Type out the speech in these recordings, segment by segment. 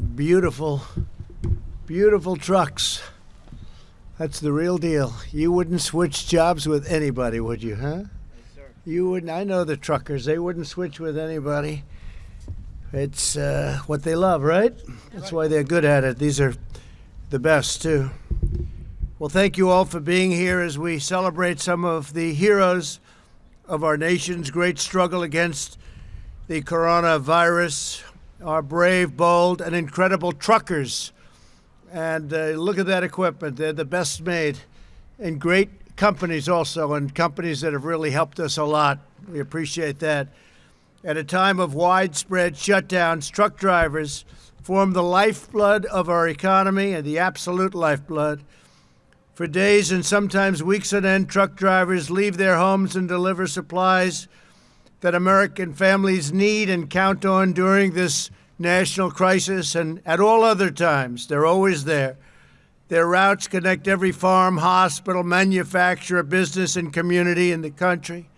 are beautiful, beautiful trucks. That's the real deal. You wouldn't switch jobs with anybody, would you, huh? Yes, You wouldn't. I know the truckers. They wouldn't switch with anybody. It's uh, what they love, right? That's why they're good at it. These are the best, too. Well, thank you all for being here as we celebrate some of the heroes of our nation's great struggle against the coronavirus, our brave, bold, and incredible truckers. And uh, look at that equipment. They're the best made and great companies also, and companies that have really helped us a lot. We appreciate that. At a time of widespread shutdowns, truck drivers form the lifeblood of our economy and the absolute lifeblood. For days and sometimes weeks on end, truck drivers leave their homes and deliver supplies that American families need and count on during this national crisis and at all other times. They're always there. Their routes connect every farm, hospital, manufacturer, business, and community in the country.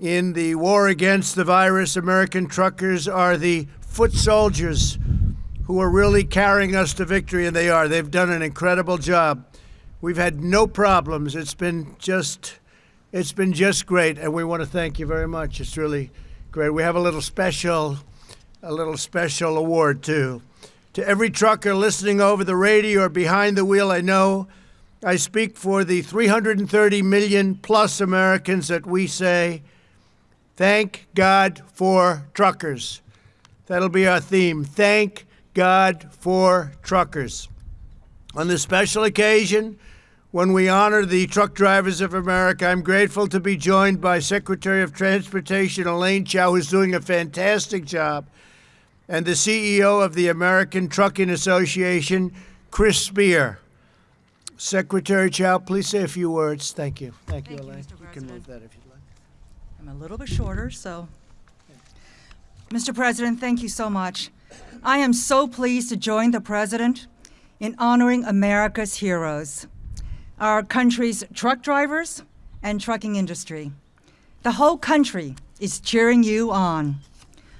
In the war against the virus, American truckers are the foot soldiers who are really carrying us to victory, and they are. They've done an incredible job. We've had no problems. It's been just, it's been just great, and we want to thank you very much. It's really great. We have a little special, a little special award too. To every trucker listening over the radio or behind the wheel, I know I speak for the 330 million plus Americans that we say, thank God for truckers. That'll be our theme. Thank God for truckers. On this special occasion, when we honor the truck drivers of America, I'm grateful to be joined by Secretary of Transportation Elaine Chao, who's doing a fantastic job, and the CEO of the American Trucking Association, Chris Spear. Secretary Chao, please say a few words. Thank you. Thank, you, Thank you, Elaine. Mr. You can move that if you'd like. I'm a little bit shorter, so. Mr. President, thank you so much. I am so pleased to join the President in honoring America's heroes, our country's truck drivers and trucking industry. The whole country is cheering you on.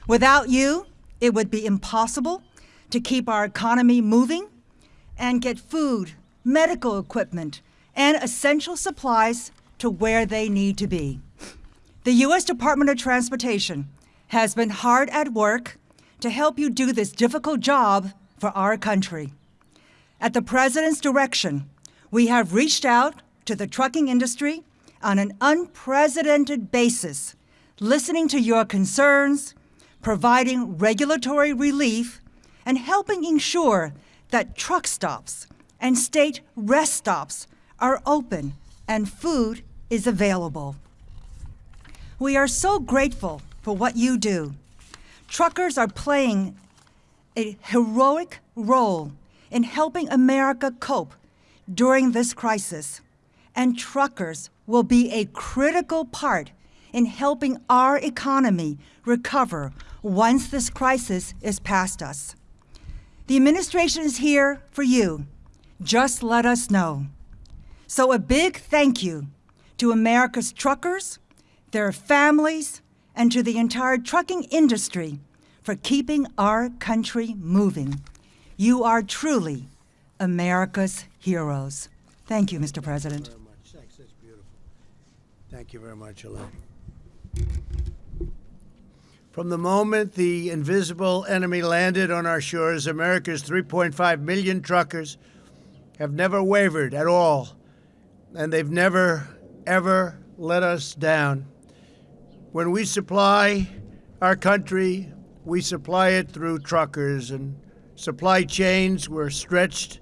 Without you, it would be impossible to keep our economy moving and get food, medical equipment, and essential supplies to where they need to be. The U.S. Department of Transportation has been hard at work to help you do this difficult job for our country. At the President's direction, we have reached out to the trucking industry on an unprecedented basis, listening to your concerns, providing regulatory relief, and helping ensure that truck stops and state rest stops are open and food is available. We are so grateful for what you do. Truckers are playing a heroic role in helping America cope during this crisis, and truckers will be a critical part in helping our economy recover once this crisis is past us. The administration is here for you. Just let us know. So, a big thank you to America's truckers, their families, and to the entire trucking industry for keeping our country moving. You are truly America's heroes. Thank you, Mr. President. very much. Thanks. That's beautiful. Thank you very much, Elaine. From the moment the invisible enemy landed on our shores, America's 3.5 million truckers have never wavered at all, and they've never, ever let us down. When we supply our country, we supply it through truckers, and supply chains were stretched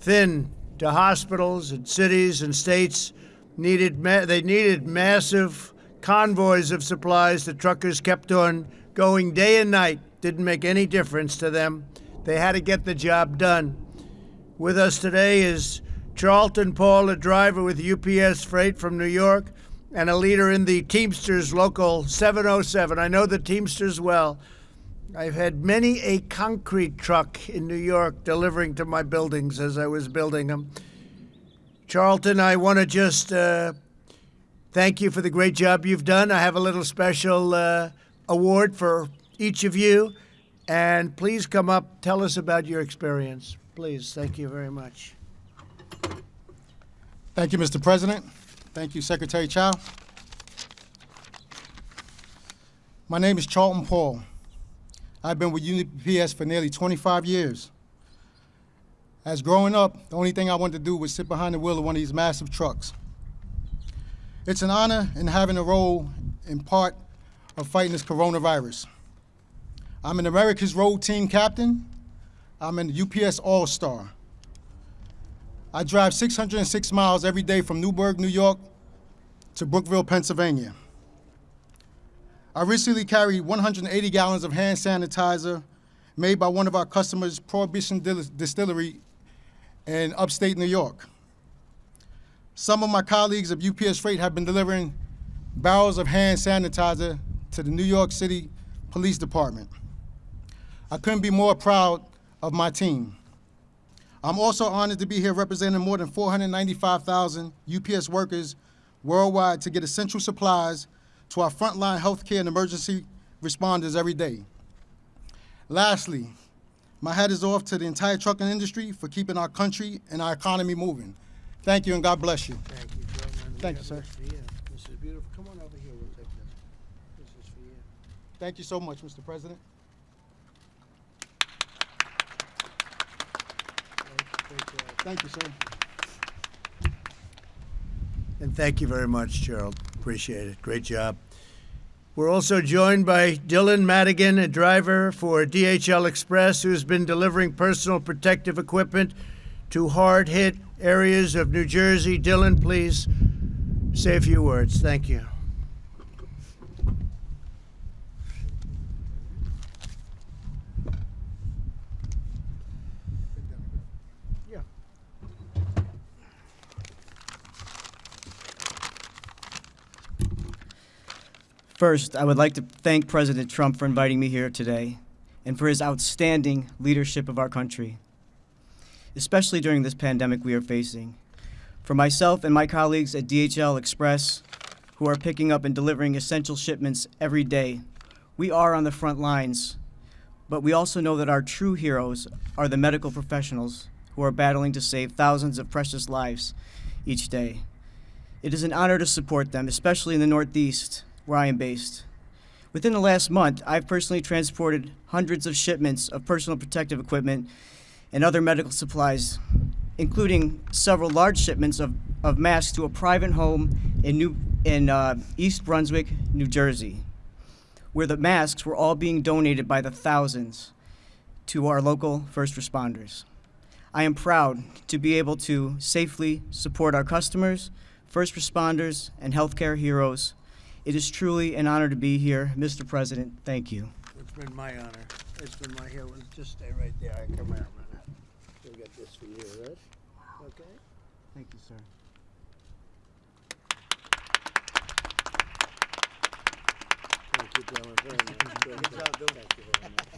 thin to hospitals and cities and states needed they needed massive convoys of supplies the truckers kept on going day and night. Didn't make any difference to them. They had to get the job done. With us today is Charlton Paul a driver with UPS Freight from New York and a leader in the Teamsters local 707 I know the Teamsters well I've had many a concrete truck in New York delivering to my buildings as I was building them. Charlton, I want to just uh, thank you for the great job you've done. I have a little special uh, award for each of you, And please come up, tell us about your experience. Please, thank you very much. Thank you, Mr. President. Thank you, Secretary Chao. My name is Charlton Paul. I've been with UPS for nearly 25 years. As growing up, the only thing I wanted to do was sit behind the wheel of one of these massive trucks. It's an honor in having a role in part of fighting this coronavirus. I'm an America's Road Team Captain. I'm an UPS All-Star. I drive 606 miles every day from Newburgh, New York to Brookville, Pennsylvania. I recently carried 180 gallons of hand sanitizer made by one of our customers, Prohibition Distillery in upstate New York. Some of my colleagues of UPS Freight have been delivering barrels of hand sanitizer to the New York City Police Department. I couldn't be more proud of my team. I'm also honored to be here representing more than 495,000 UPS workers worldwide to get essential supplies to our frontline healthcare and emergency responders every day. Lastly, my hat is off to the entire trucking industry for keeping our country and our economy moving. Thank you and God bless you. Thank you, gentlemen. Thank you, sir. this for you. This is beautiful. Come on over here, we'll take this. This is for you. Thank you so much, Mr. President. Great- great job. Thank you, sir. And thank you very much, Gerald. Appreciate it. Great job. We're also joined by Dylan Madigan, a driver for DHL Express, who's been delivering personal protective equipment to hard hit areas of New Jersey. Dylan, please say a few words. Thank you. First, I would like to thank President Trump for inviting me here today and for his outstanding leadership of our country, especially during this pandemic we are facing. For myself and my colleagues at DHL Express, who are picking up and delivering essential shipments every day, we are on the front lines, but we also know that our true heroes are the medical professionals who are battling to save thousands of precious lives each day. It is an honor to support them, especially in the Northeast, where I am based. Within the last month, I've personally transported hundreds of shipments of personal protective equipment and other medical supplies, including several large shipments of, of masks to a private home in, New, in uh, East Brunswick, New Jersey, where the masks were all being donated by the thousands to our local first responders. I am proud to be able to safely support our customers, first responders, and healthcare heroes. It is truly an honor to be here. Mr. President, thank you. It's been my honor. It's been my here. Just stay right there. I come here a minute. We'll get this for you, right? Okay. Thank you, sir. Thank you, Dylan, very much. Good job, Dylan. Thank you very much.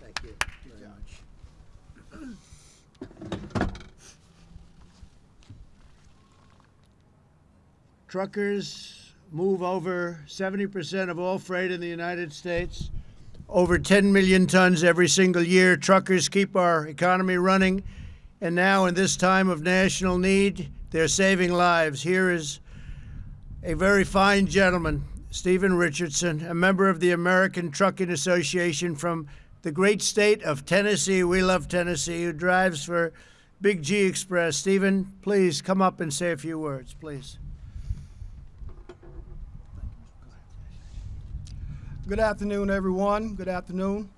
Thank you very much. Truckers move over 70% of all freight in the United States, over 10 million tons every single year. Truckers keep our economy running, and now, in this time of national need, they're saving lives. Here is a very fine gentleman, Stephen Richardson, a member of the American Trucking Association from the great state of Tennessee. We love Tennessee, who drives for Big G Express. Stephen, please come up and say a few words, please. Good afternoon, everyone. Good afternoon.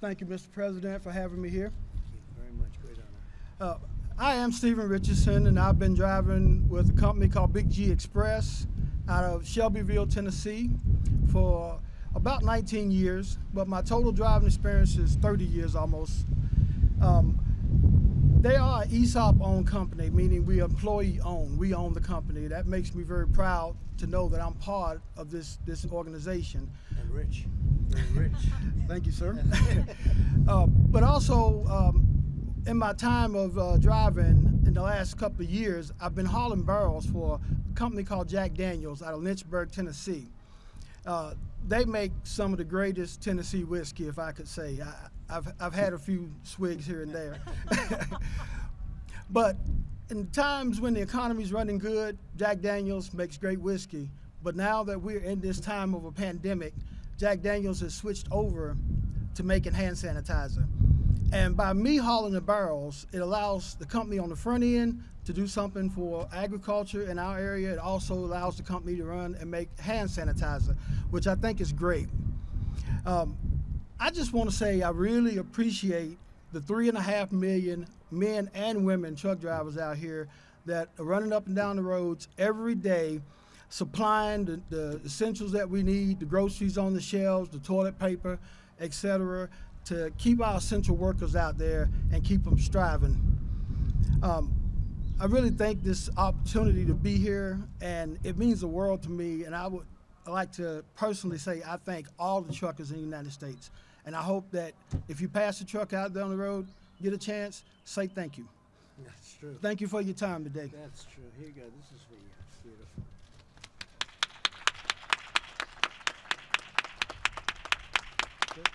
Thank you, Mr. President, for having me here. Very much, great honor. Uh, I am Stephen Richardson, and I've been driving with a company called Big G Express out of Shelbyville, Tennessee, for about 19 years. But my total driving experience is 30 years almost. Um, they are an ESOP-owned company, meaning we employee-owned. We own the company. That makes me very proud to know that I'm part of this this organization. And rich, very rich. Thank you, sir. uh, but also, um, in my time of uh, driving in the last couple of years, I've been hauling barrels for a company called Jack Daniels out of Lynchburg, Tennessee. Uh, they make some of the greatest Tennessee whiskey, if I could say. I, I've, I've had a few swigs here and there. but in times when the economy's running good, Jack Daniels makes great whiskey. But now that we're in this time of a pandemic, Jack Daniels has switched over to making hand sanitizer. And by me hauling the barrels, it allows the company on the front end to do something for agriculture in our area. It also allows the company to run and make hand sanitizer, which I think is great. Um, I just want to say I really appreciate the three and a half million men and women truck drivers out here that are running up and down the roads every day, supplying the, the essentials that we need, the groceries on the shelves, the toilet paper, etc., to keep our essential workers out there and keep them striving. Um, I really think this opportunity to be here, and it means the world to me. And I would like to personally say I thank all the truckers in the United States. And I hope that if you pass a truck out down the road, get a chance, say thank you. That's true. Thank you for your time today. That's true. Here you go. This is for you. Beautiful. Good.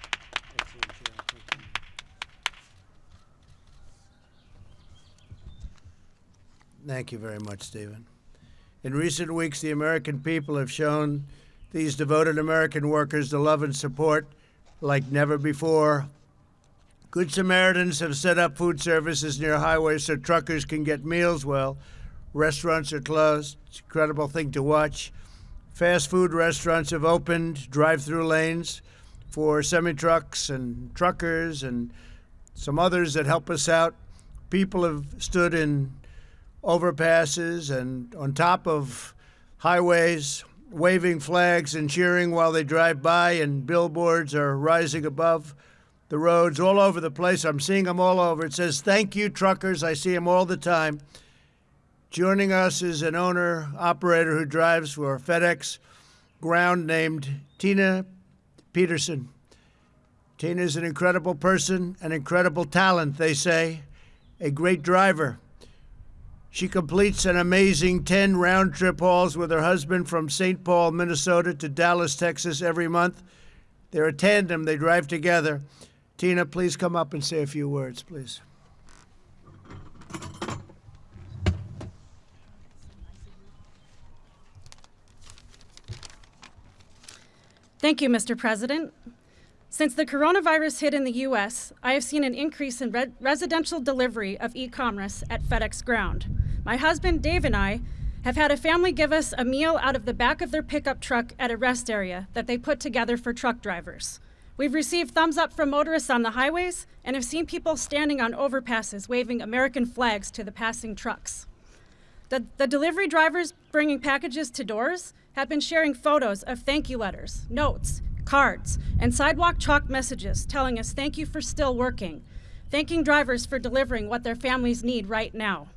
Excellent job. Thank you. Thank you very much, Stephen. In recent weeks, the American people have shown these devoted American workers the love and support like never before. Good Samaritans have set up food services near highways so truckers can get meals while restaurants are closed. It's an incredible thing to watch. Fast food restaurants have opened drive through lanes for semi trucks and truckers and some others that help us out. People have stood in overpasses and on top of highways, waving flags and cheering while they drive by, and billboards are rising above the roads all over the place. I'm seeing them all over. It says, Thank you, truckers. I see them all the time. Joining us is an owner operator who drives for FedEx Ground named Tina Peterson. Tina is an incredible person, an incredible talent, they say, a great driver. She completes an amazing 10 round trip hauls with her husband from St. Paul, Minnesota to Dallas, Texas every month. They're a tandem, they drive together. Tina, please come up and say a few words, please. Thank you, Mr. President. Since the coronavirus hit in the U.S., I have seen an increase in re residential delivery of e commerce at FedEx Ground. My husband, Dave, and I have had a family give us a meal out of the back of their pickup truck at a rest area that they put together for truck drivers. We've received thumbs up from motorists on the highways and have seen people standing on overpasses waving American flags to the passing trucks. The, the delivery drivers bringing packages to doors have been sharing photos of thank you letters, notes, cards, and sidewalk chalk messages telling us thank you for still working, thanking drivers for delivering what their families need right now.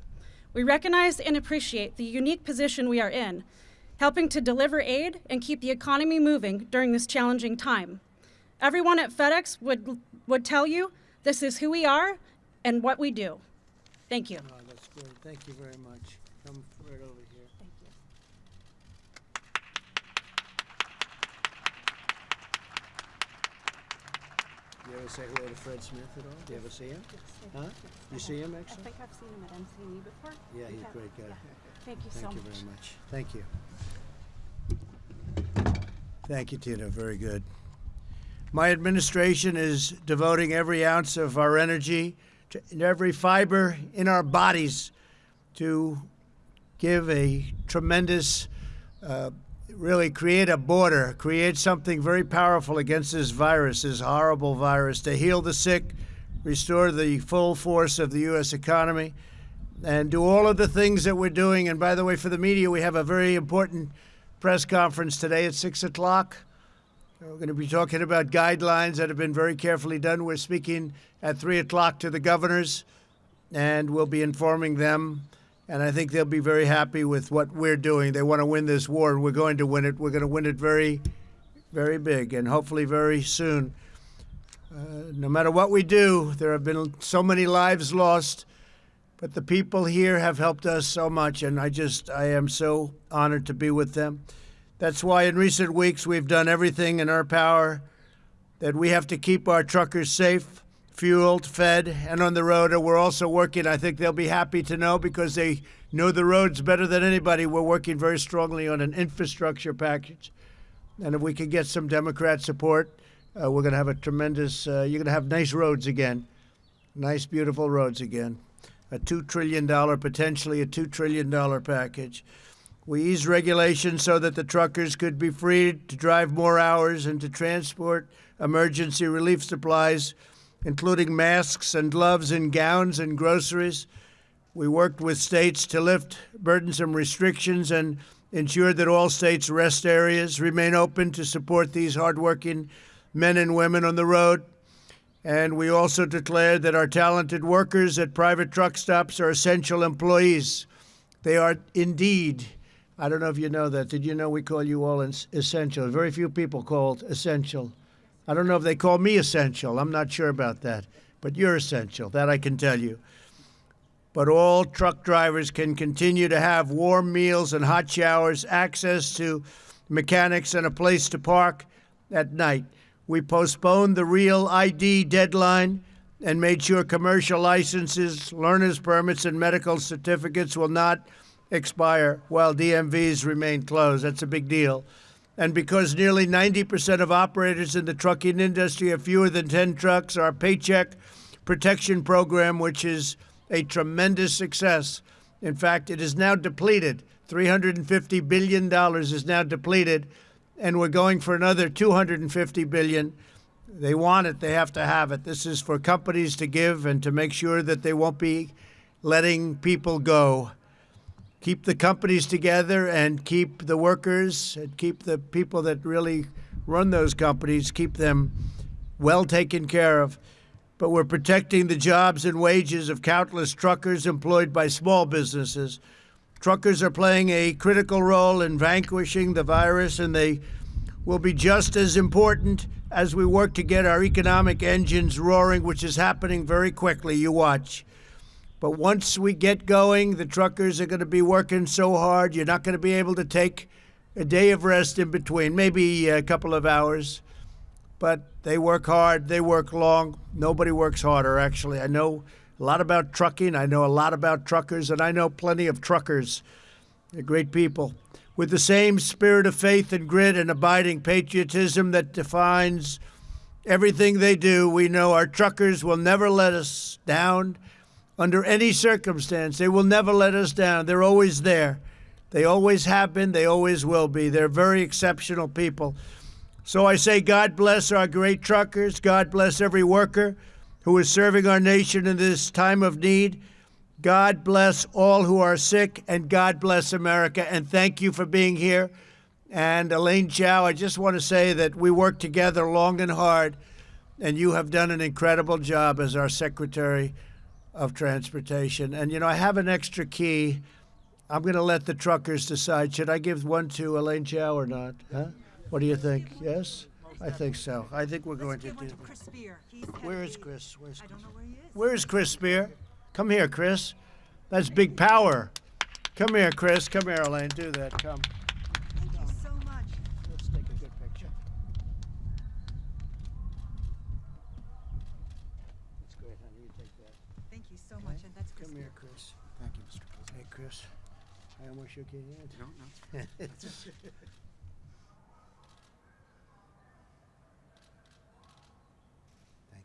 We recognize and appreciate the unique position we are in, helping to deliver aid and keep the economy moving during this challenging time. Everyone at FedEx would, would tell you this is who we are and what we do. Thank you. Oh, that's good. Thank you very much. Come right over here. You ever say hello to Fred Smith at all? Do you ever see him? Huh? You see him I actually? think I've seen him at MCE before. Yeah, he's a great guy. Yeah. Thank you so Thank you much. very much. Thank you. Thank you, Tina. Very good. My administration is devoting every ounce of our energy to and every fiber in our bodies to give a tremendous, uh, really create a border, create something very powerful against this virus, this horrible virus, to heal the sick, restore the full force of the U.S. economy, and do all of the things that we're doing. And by the way, for the media, we have a very important press conference today at 6 o'clock. We're going to be talking about guidelines that have been very carefully done. We're speaking at 3 o'clock to the governors, and we'll be informing them. And I think they'll be very happy with what we're doing. They want to win this war, and we're going to win it. We're going to win it very, very big, and hopefully very soon. Uh, no matter what we do, there have been so many lives lost, but the people here have helped us so much, and I just, I am so honored to be with them. That's why in recent weeks we've done everything in our power that we have to keep our truckers safe, fueled, fed, and on the road. And we're also working, I think they'll be happy to know because they know the roads better than anybody. We're working very strongly on an infrastructure package. And if we can get some Democrat support, uh, we're going to have a tremendous, uh, you're going to have nice roads again. Nice, beautiful roads again. A $2 trillion, potentially a $2 trillion package. We eased regulations so that the truckers could be freed to drive more hours and to transport emergency relief supplies, including masks and gloves and gowns and groceries. We worked with states to lift burdensome restrictions and ensure that all states' rest areas remain open to support these hardworking men and women on the road. And we also declared that our talented workers at private truck stops are essential employees. They are indeed. I don't know if you know that. Did you know we call you all essential? Very few people called essential. I don't know if they call me essential. I'm not sure about that. But you're essential. That I can tell you. But all truck drivers can continue to have warm meals and hot showers, access to mechanics, and a place to park at night. We postponed the real ID deadline and made sure commercial licenses, learner's permits, and medical certificates will not expire while DMVs remain closed. That's a big deal. And because nearly 90% of operators in the trucking industry have fewer than 10 trucks, our Paycheck Protection Program, which is a tremendous success, in fact, it is now depleted. $350 billion is now depleted and we're going for another $250 billion. They want it, they have to have it. This is for companies to give and to make sure that they won't be letting people go. Keep the companies together and keep the workers and keep the people that really run those companies, keep them well taken care of. But we're protecting the jobs and wages of countless truckers employed by small businesses. Truckers are playing a critical role in vanquishing the virus, and they will be just as important as we work to get our economic engines roaring, which is happening very quickly. You watch. But once we get going, the truckers are going to be working so hard, you're not going to be able to take a day of rest in between, maybe a couple of hours. But they work hard, they work long. Nobody works harder, actually. I know a lot about trucking. I know a lot about truckers, and I know plenty of truckers. They're great people. With the same spirit of faith and grit and abiding patriotism that defines everything they do, we know our truckers will never let us down under any circumstance. They will never let us down. They're always there. They always have been, they always will be. They're very exceptional people. So I say, God bless our great truckers. God bless every worker who is serving our nation in this time of need. God bless all who are sick, and God bless America. And thank you for being here. And Elaine Chao, I just want to say that we worked together long and hard, and you have done an incredible job as our Secretary of Transportation. And, you know, I have an extra key. I'm going to let the truckers decide. Should I give one to Elaine Chao or not? Huh? What do you think? Yes? I think so. I think we're going to do to Chris Spear. Where is. Chris? Where's I Chris? don't know where he is. Where's Chris Spear? Come here, Chris. That's big power. Come here, Chris. Come here, Elaine. Do that. Come. Thank you so much. Let's take a good picture. That's great, honey. You take that. Thank you so much, and that's Chris Come Spear. here, Chris. Thank you, Mr. President. Hey, Chris. I almost shook your hand. No, no. Thank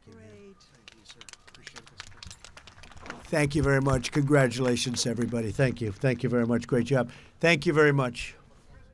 you. very- Great. Thank you, sir. Appreciate it, Mr. President. Thank you very much. Congratulations, everybody. Thank you. Thank you very much. Great job. Thank you very much.